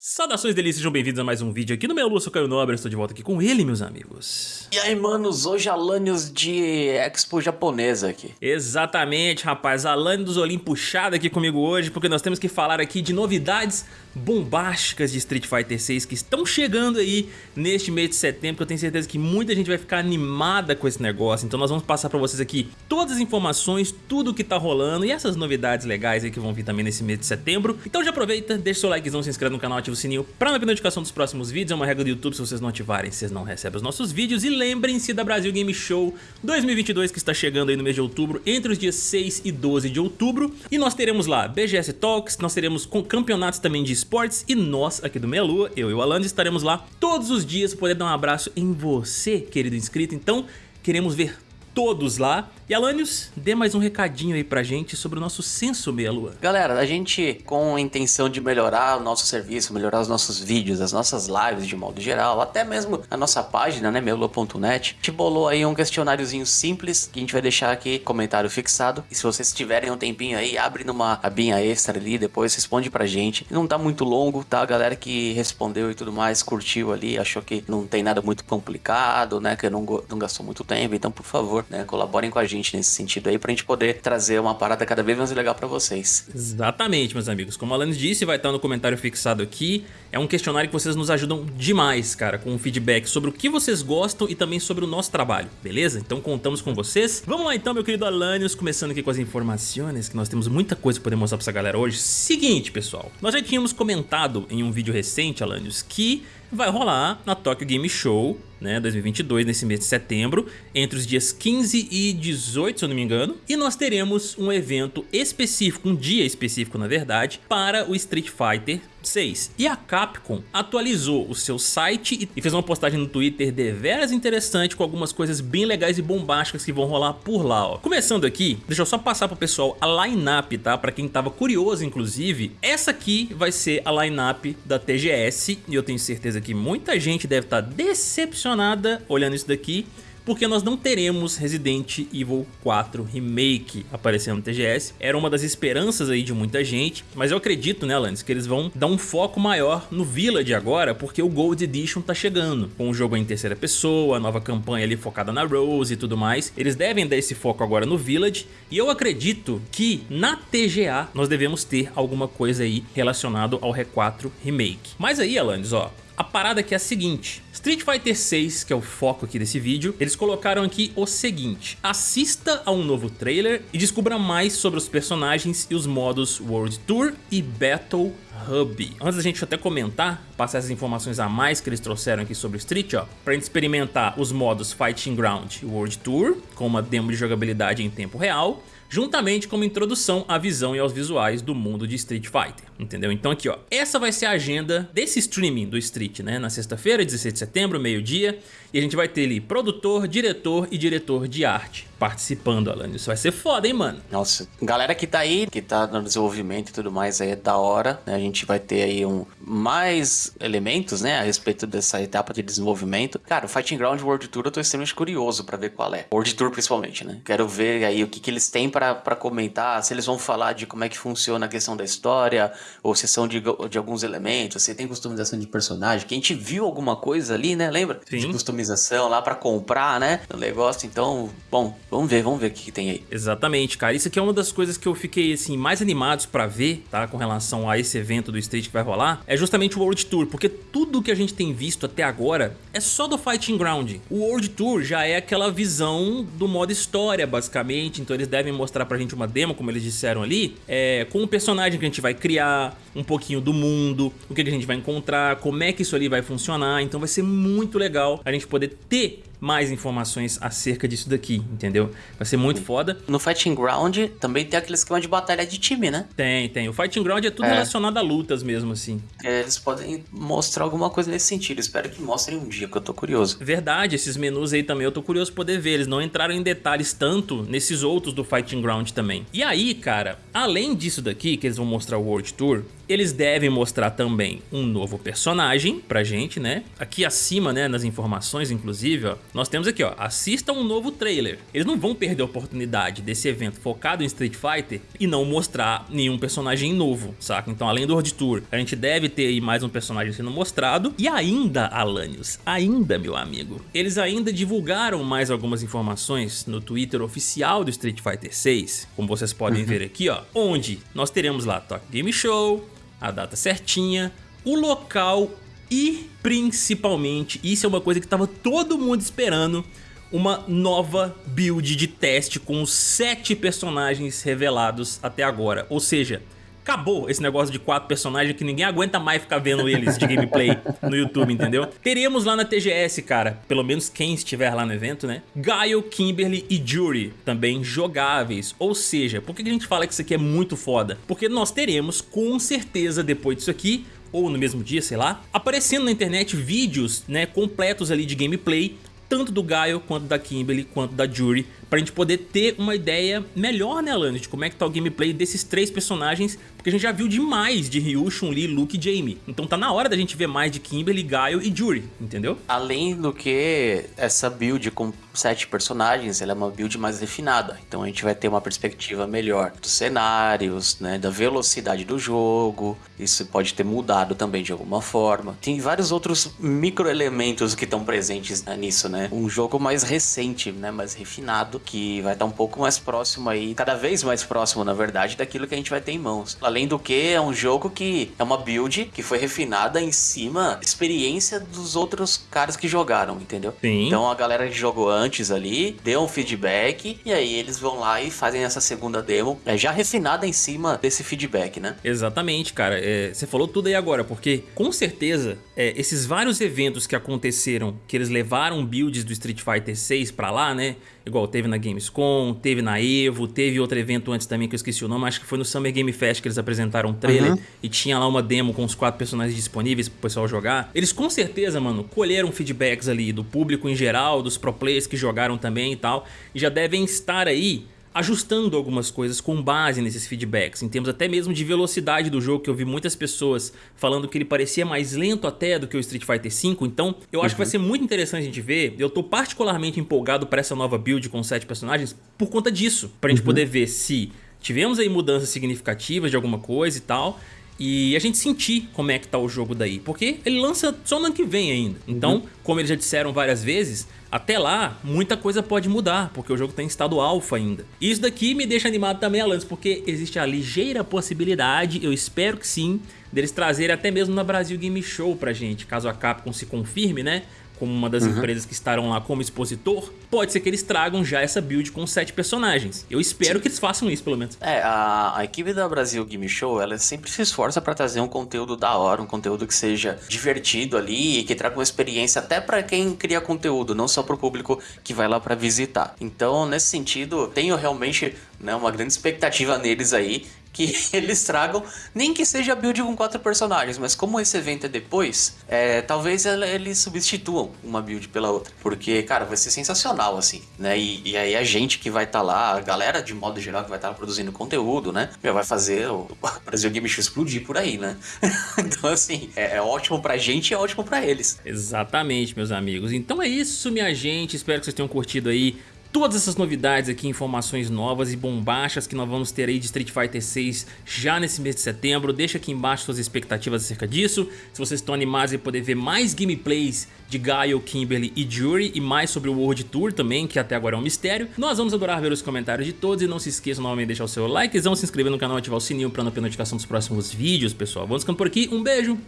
Saudações delícias, sejam bem-vindos a mais um vídeo aqui no meu Lua, sou Caio Nobre, estou de volta aqui com ele, meus amigos. E aí, manos, hoje Alanios de Expo japonesa aqui. Exatamente, rapaz, Alane dos Olim puxado aqui comigo hoje, porque nós temos que falar aqui de novidades bombásticas de Street Fighter 6 que estão chegando aí neste mês de setembro, que eu tenho certeza que muita gente vai ficar animada com esse negócio, então nós vamos passar pra vocês aqui todas as informações, tudo que tá rolando e essas novidades legais aí que vão vir também nesse mês de setembro. Então já aproveita, deixa seu likezão, se inscreve no canal, ativa o sininho pra não perder notificação dos próximos vídeos. É uma regra do YouTube, se vocês não ativarem, vocês não recebem os nossos vídeos. E lembrem-se da Brasil Game Show 2022 que está chegando aí no mês de outubro, entre os dias 6 e 12 de outubro. E nós teremos lá BGS Talks, nós teremos campeonatos também de esportes e nós aqui do Meia Lua, eu e o Alan, estaremos lá todos os dias para poder dar um abraço em você, querido inscrito. Então, queremos ver todos lá. E Alanios, dê mais um recadinho aí pra gente sobre o nosso censo meia lua. Galera, a gente com a intenção de melhorar o nosso serviço, melhorar os nossos vídeos, as nossas lives de modo geral, até mesmo a nossa página, né, mealua.net, gente bolou aí um questionáriozinho simples que a gente vai deixar aqui, comentário fixado. E se vocês tiverem um tempinho aí, abre numa abinha extra ali, depois responde pra gente. Não tá muito longo, tá? A galera que respondeu e tudo mais, curtiu ali, achou que não tem nada muito complicado, né, que não, não gastou muito tempo. Então, por favor, né? Colaborem com a gente nesse sentido aí pra gente poder trazer uma parada cada vez mais legal pra vocês. Exatamente, meus amigos. Como a Alanis disse, vai estar no comentário fixado aqui. É um questionário que vocês nos ajudam demais, cara, com um feedback sobre o que vocês gostam e também sobre o nosso trabalho, beleza? Então contamos com vocês. Vamos lá então, meu querido Alanios, começando aqui com as informações, que nós temos muita coisa pra poder mostrar pra essa galera hoje. Seguinte, pessoal, nós já tínhamos comentado em um vídeo recente, Alanios, que vai rolar na Tokyo Game Show, né, 2022, nesse mês de setembro, entre os dias 15 e 18, se eu não me engano, e nós teremos um evento específico, um dia específico na verdade, para o Street Fighter 6. E a Capcom atualizou o seu site e fez uma postagem no Twitter deveras interessante com algumas coisas bem legais e bombásticas que vão rolar por lá. Ó. Começando aqui, deixa eu só passar pro pessoal a line-up, tá? Pra quem tava curioso, inclusive, essa aqui vai ser a line-up da TGS e eu tenho certeza que muita gente deve estar tá decepcionada olhando isso daqui porque nós não teremos Resident Evil 4 Remake aparecendo no TGS. Era uma das esperanças aí de muita gente, mas eu acredito, né, Alanis, que eles vão dar um foco maior no Village agora, porque o Gold Edition tá chegando, com o jogo em terceira pessoa, a nova campanha ali focada na Rose e tudo mais. Eles devem dar esse foco agora no Village, e eu acredito que na TGA nós devemos ter alguma coisa aí relacionado ao R4 Remake. Mas aí, Alanis, ó, a parada aqui é a seguinte, Street Fighter 6, que é o foco aqui desse vídeo, eles colocaram aqui o seguinte, assista a um novo trailer e descubra mais sobre os personagens e os modos World Tour e Battle Hub. Antes da gente até comentar, passar essas informações a mais que eles trouxeram aqui sobre Street, ó, pra gente experimentar os modos Fighting Ground e World Tour, com uma demo de jogabilidade em tempo real, juntamente com uma introdução à visão e aos visuais do mundo de Street Fighter, entendeu? Então aqui ó, essa vai ser a agenda desse streaming do Street, né? Na sexta-feira, 16 de setembro, meio-dia, e a gente vai ter ali produtor, diretor e diretor de arte participando, Alan. Isso vai ser foda, hein, mano? Nossa, galera que tá aí, que tá no desenvolvimento e tudo mais, aí é da hora, né? A gente vai ter aí um, mais elementos, né, a respeito dessa etapa de desenvolvimento. Cara, o Fighting Ground World Tour eu tô extremamente curioso pra ver qual é. World Tour principalmente, né? Quero ver aí o que, que eles têm pra, pra comentar, se eles vão falar de como é que funciona a questão da história, ou se são de, de alguns elementos, se tem customização de personagem, que a gente viu alguma coisa ali, né, lembra? Sim. De customização lá pra comprar, né, o negócio, então, bom, Vamos ver, vamos ver o que, que, tem aí. Exatamente, cara. Isso aqui é uma das coisas que eu fiquei, assim, mais animados pra ver, tá? Com relação a esse evento do Street que vai rolar. É justamente o World Tour, porque tudo que a gente tem visto até agora é só do Fighting Ground. O World Tour já é aquela visão do modo história, basicamente. Então eles devem mostrar pra gente uma demo, como eles disseram ali, é, com o personagem que a gente vai criar, um pouquinho do mundo, o que a gente vai encontrar, como é que isso ali vai funcionar. Então vai ser muito legal a gente poder ter mais informações acerca disso daqui, entendeu? Vai ser muito foda. No Fighting Ground também tem aquele esquema de batalha de time, né? Tem, tem. O Fighting Ground é tudo é. relacionado a lutas mesmo, assim. É, eles podem mostrar alguma coisa nesse sentido. Espero que mostrem um dia, que eu tô curioso. Verdade, esses menus aí também eu tô curioso poder ver. Eles não entraram em detalhes tanto nesses outros do Fighting Ground também. E aí, cara, além disso daqui, que eles vão mostrar o World Tour, eles devem mostrar também um novo personagem pra gente, né? Aqui acima, né, nas informações, inclusive, ó, nós temos aqui, ó, assista um novo trailer. Eles não vão perder a oportunidade desse evento focado em Street Fighter e não mostrar nenhum personagem novo, saca? Então, além do World Tour, a gente deve ter aí mais um personagem sendo mostrado. E ainda, Alanios, ainda, meu amigo, eles ainda divulgaram mais algumas informações no Twitter oficial do Street Fighter 6, como vocês podem uhum. ver aqui, ó, onde nós teremos lá Tokyo Game Show, a data certinha, o local e principalmente, isso é uma coisa que estava todo mundo esperando, uma nova build de teste com os sete personagens revelados até agora. Ou seja, acabou esse negócio de quatro personagens que ninguém aguenta mais ficar vendo eles de gameplay no YouTube, entendeu? Teremos lá na TGS, cara, pelo menos quem estiver lá no evento, né? Gaio, Kimberly e Jury, também jogáveis. Ou seja, por que a gente fala que isso aqui é muito foda? Porque nós teremos, com certeza, depois disso aqui, ou no mesmo dia, sei lá, aparecendo na internet vídeos né, completos ali de gameplay tanto do Gaio, quanto da Kimberly, quanto da Jury, pra gente poder ter uma ideia melhor, né, Alana, de como é que tá o gameplay desses três personagens, porque a gente já viu demais de Ryu, Chun-Li, Luke e Jamie. Então tá na hora da gente ver mais de Kimberly, Gaio e Jury, entendeu? Além do que, essa build com sete personagens, ela é uma build mais refinada. Então a gente vai ter uma perspectiva melhor dos cenários, né, da velocidade do jogo. Isso pode ter mudado também de alguma forma. Tem vários outros microelementos que estão presentes né, nisso, né? Um jogo mais recente, né, mais refinado, que vai estar um pouco mais próximo aí, cada vez mais próximo, na verdade, daquilo que a gente vai ter em mãos. Além do que, é um jogo que é uma build que foi refinada em cima da experiência dos outros caras que jogaram, entendeu? Sim. Então a galera que jogou antes ali, deu um feedback e aí eles vão lá e fazem essa segunda demo é, já refinada em cima desse feedback, né? Exatamente, cara. É, você falou tudo aí agora, porque com certeza é, esses vários eventos que aconteceram, que eles levaram builds do Street Fighter 6 pra lá, né? Igual teve na Gamescom, teve na EVO, teve outro evento antes também que eu esqueci o nome, acho que foi no Summer Game Fest que eles apresentaram um trailer uhum. e tinha lá uma demo com os quatro personagens disponíveis pro pessoal jogar. Eles com certeza, mano, colheram feedbacks ali do público em geral, dos pro players que jogaram também e tal, e já devem estar aí ajustando algumas coisas com base nesses feedbacks, em termos até mesmo de velocidade do jogo, que eu vi muitas pessoas falando que ele parecia mais lento até do que o Street Fighter V, então eu acho uhum. que vai uhum. ser muito interessante a gente ver, eu tô particularmente empolgado para essa nova build com sete personagens por conta disso, pra gente uhum. poder ver se tivemos aí mudanças significativas de alguma coisa e tal, e a gente sentir como é que tá o jogo daí, porque ele lança só no ano que vem ainda. Então, uhum. como eles já disseram várias vezes, até lá muita coisa pode mudar, porque o jogo tem tá estado alfa ainda. Isso daqui me deixa animado também, Alanis, porque existe a ligeira possibilidade, eu espero que sim, deles trazerem até mesmo na Brasil Game Show pra gente, caso a Capcom se confirme, né? Como uma das uhum. empresas que estarão lá como expositor, pode ser que eles tragam já essa build com sete personagens. Eu espero Sim. que eles façam isso, pelo menos. É, a, a, equipe da Brasil Game Show, ela sempre se esforça para trazer um conteúdo da hora, um conteúdo que seja divertido ali e que traga uma experiência até para quem cria conteúdo, não só para o público que vai lá para visitar. Então, nesse sentido, tenho realmente né, uma grande expectativa neles aí que eles tragam, nem que seja build com quatro personagens, mas como esse evento é depois, é, talvez eles substituam uma build pela outra. Porque, cara, vai ser sensacional, assim, né? E, e aí a gente que vai estar tá lá, a galera de modo geral que vai estar tá produzindo conteúdo, né? Já vai fazer o Brasil Game Show explodir por aí, né? então, assim, é, é ótimo pra gente e é ótimo pra eles. Exatamente, meus amigos. Então é isso, minha gente. Espero que vocês tenham curtido aí todas essas novidades aqui, informações novas e bombachas que nós vamos ter aí de Street Fighter 6 já nesse mês de setembro. Deixa aqui embaixo suas expectativas acerca disso. Se vocês estão animados em poder ver mais gameplays de Gaio, Kimberly e Jury e mais sobre o World Tour também, que até agora é um mistério, nós vamos adorar ver os comentários de todos e não se esqueçam novamente de deixar o seu likezão, se inscrever no canal e ativar o sininho para não perder notificação dos próximos vídeos, pessoal. Vamos ficando por aqui, um beijo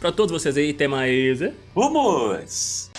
para todos vocês aí, até mais. Vamos!